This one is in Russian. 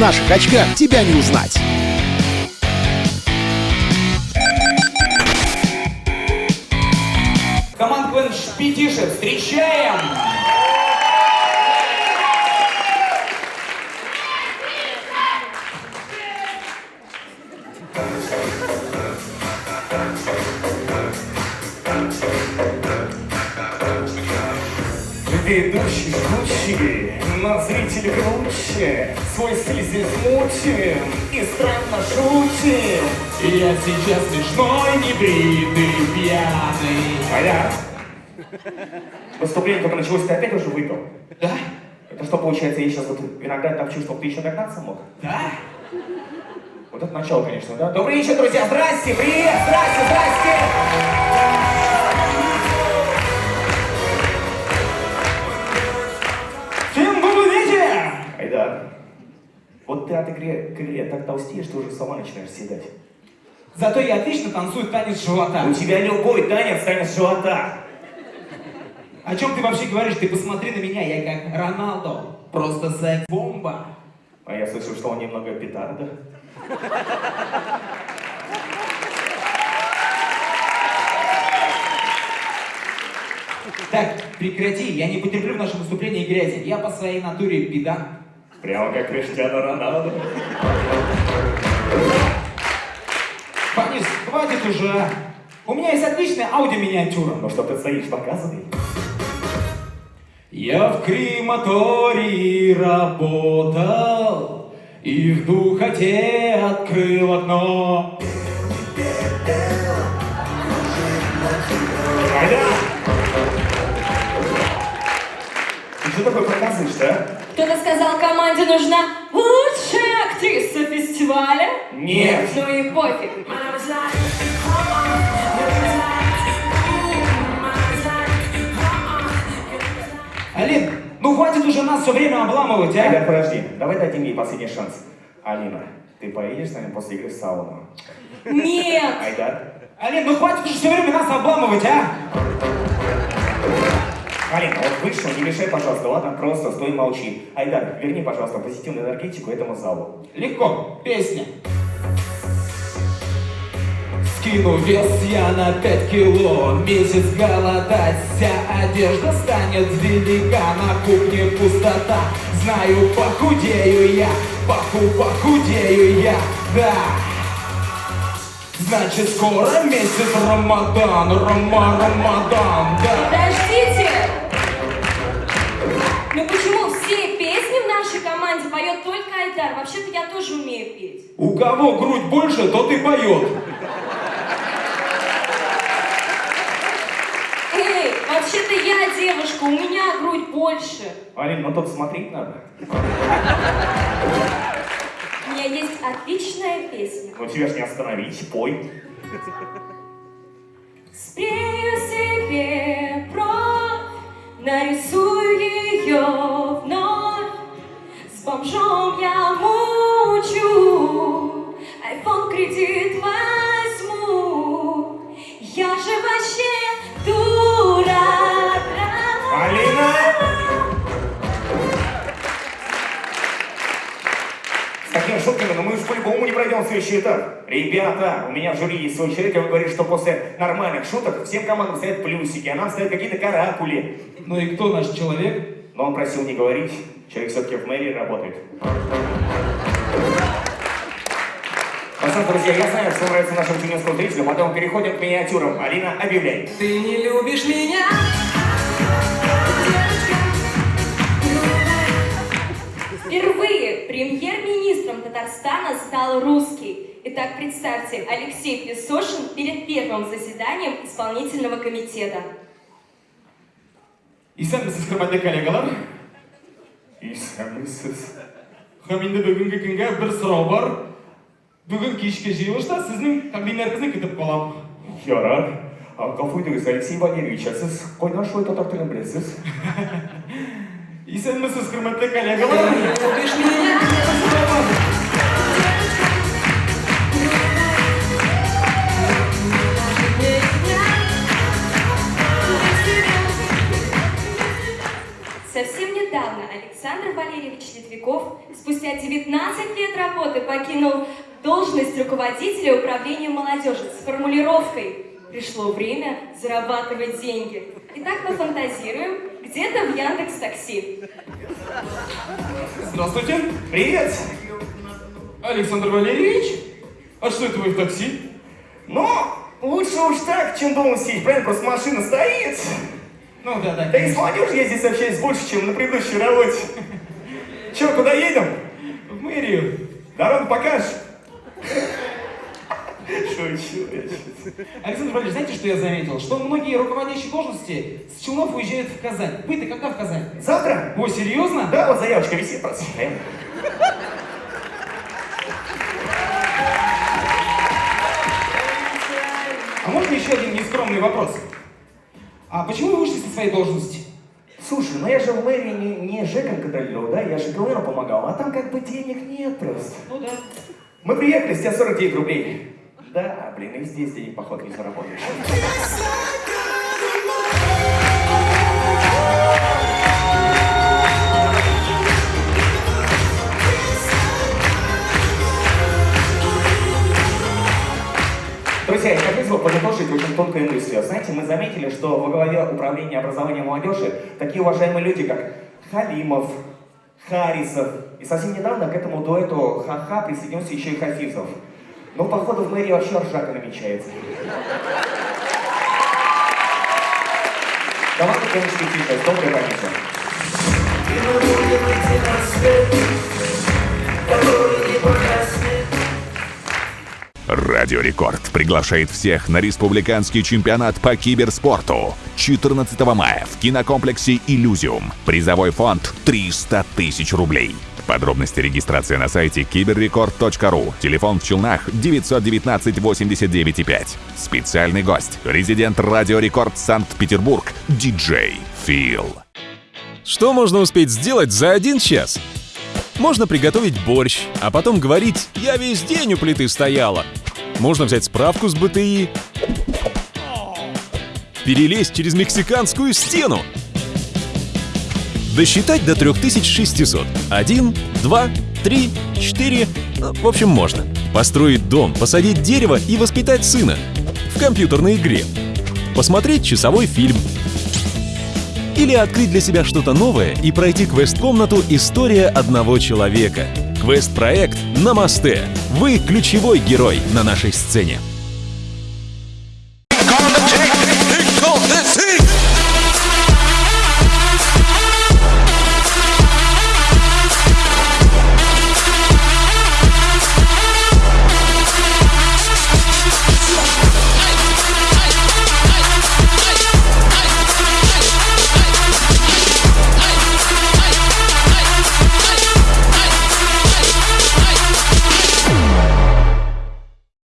наших очках тебя не узнать. Команд Квен Шпитиши, встречаем! Ведущий жгучий, но зрители круче Свой стиль здесь мутим и странно шутим Я сейчас смешной, небритый, пьяный. А я? Выступление только началось, ты опять уже выпил? Да? Это что получается, я сейчас вот виноград топчу, чтобы ты еще догнаться мог? Да? Вот это начало, конечно, да? Добрый вечер, друзья! Здрасте! Привет! Здрасте! Здрасте! Вот ты от игры к игре так толстеешь, что уже сама начинаешь съедать. Зато я отлично танцую танец живота. У тебя любой танец танец живота. О чем ты вообще говоришь? Ты посмотри на меня, я как Роналдо. Просто секс-бомба. А я слышал, что он немного петарда. Так, прекрати, я не потерплю в нашем выступлении грязи. Я по своей натуре педант. Прямо как Криштиану Роналду. Фанис, хватит уже. У меня есть отличная аудиоминиатюра. Ну что ты стоишь, показывай. Я в крематории работал И в духоте открыл окно! Ты что такое показываешь, да? Кто-то сказал, команде нужна лучшая актриса фестиваля? Нет. Ну и пофиг. Алин, ну хватит уже нас все время обламывать, а? Айдар, подожди, давай дадим ей последний шанс. Алина, ты поедешь с нами после игры в сауну? Нет! Айдар? Алин, ну хватит уже все время нас обламывать, а? Алина, вот вышел, не мешай, пожалуйста, ладно? Просто стой, молчи. Айдар, верни, пожалуйста, позитивную энергетику этому залу. Легко, песня. Скину вес я на пять кило. Месяц голодать, вся одежда станет велика. На кухне пустота, знаю, похудею я. Поху, похудею я, да. Значит, скоро месяц Рамадан, Рама, Рамадан, да У кого грудь больше, тот и поет Эй, вообще-то я девушка, у меня грудь больше. Алин, ну тут смотреть надо. У меня есть отличная песня. Ну тебя ж не остановить, пой. Спрею себе бровь, нарисую ее вновь. С бомжом я айфон кредит возьму. Я же вообще дура. Алина! С такими шутками, но мы уж по-любому не пройдем следующий этап. Ребята, у меня в жюри есть свой человек, и вы говорите, что после нормальных шуток всем командам стоят плюсики, а нам стоят какие-то каракули. Ну и кто наш человек? Но он просил не говорить, человек все-таки в мэрии работает. Пацаны, друзья, я знаю, что нравится нашим тюменским зрителям, потом переходим к миниатюрам. Алина, объявляй. Ты не любишь меня? Впервые премьер-министром Татарстана стал русский. Итак, представьте, Алексей Песошин перед первым заседанием исполнительного комитета. Исәнмесез, хөрмәтле коллегалар? Исәнмесез. Һәм инде бүгенге көнгә бер сорау бар. Бүген кичке җыелышта сезнең комбинатыгызны көтеп калам. Ярар. А итегез, Алексей Валерьевич, а сіз кайдан шулай татар телен беләсез? Исәнмесез, хөрмәтле коллегалар? Совсем недавно недавно Александр Валерьевич Литвиков спустя 19 лет работы покинул должность руководителя управления молодежи с формулировкой «Пришло время зарабатывать деньги». Итак, пофантазируем, где-то в Яндекс Такси. Здравствуйте, Привет! Александр Валерьевич. А что это вы в такси? Ну, лучше уж так, чем дома сидеть, правильно? Просто машина стоит. Ну да, да. Да и с молодежью я здесь общаюсь больше, чем на предыдущей работе. Че, куда едем? В мэрию. Дорогу покажешь? Шучу. Александр Валерьевич, знаете, что я заметил? Что многие руководящие должности с Челнов уезжают в Казань. Вы-то когда в Казань? Завтра? О, серьезно? Да, вот заявочка висит просто. А можно еще один нескромный вопрос? А почему вы вышли со своей должности? Слушай, ну я же в мэрии не, не ЖЭКом контролировал, да? Я же ГЛНу помогал, а там как бы денег нет просто. Ну да. Мы приехали, с тебя 49 рублей. Да, блин, и здесь денег, походу, не заработаешь. Друзья, я хотел бы подытожить очень тонкой мыслью. Знаете, мы заметили, что во главе управления образования молодежи такие уважаемые люди, как Халимов, Харисов. И совсем недавно к этому дуэту ха-ха присоединился еще и Хафизов. Ну, походу, в мэрии вообще ржака намечается. Давай, конечно, тише, доброй памяти. Радио Рекорд приглашает всех на республиканский чемпионат по киберспорту 14 мая в кинокомплексе «Иллюзиум». Призовой фонд 300 тысяч рублей. Подробности регистрации на сайте киберрекорд.ру. Телефон в Челнах 919 89 5. Специальный гость. Резидент Радио Рекорд Санкт-Петербург. Диджей Фил. Что можно успеть сделать за один час? Можно приготовить борщ, а потом говорить «я весь день у плиты стояла». Можно взять справку с БТИ, перелезть через мексиканскую стену, досчитать до 3600. Один, два, три, четыре, ну, в общем, можно. Построить дом, посадить дерево и воспитать сына. В компьютерной игре. Посмотреть часовой фильм. Или открыть для себя что-то новое и пройти квест-комнату «История одного человека». Квест-проект «Намасте». Вы ключевой герой на нашей сцене.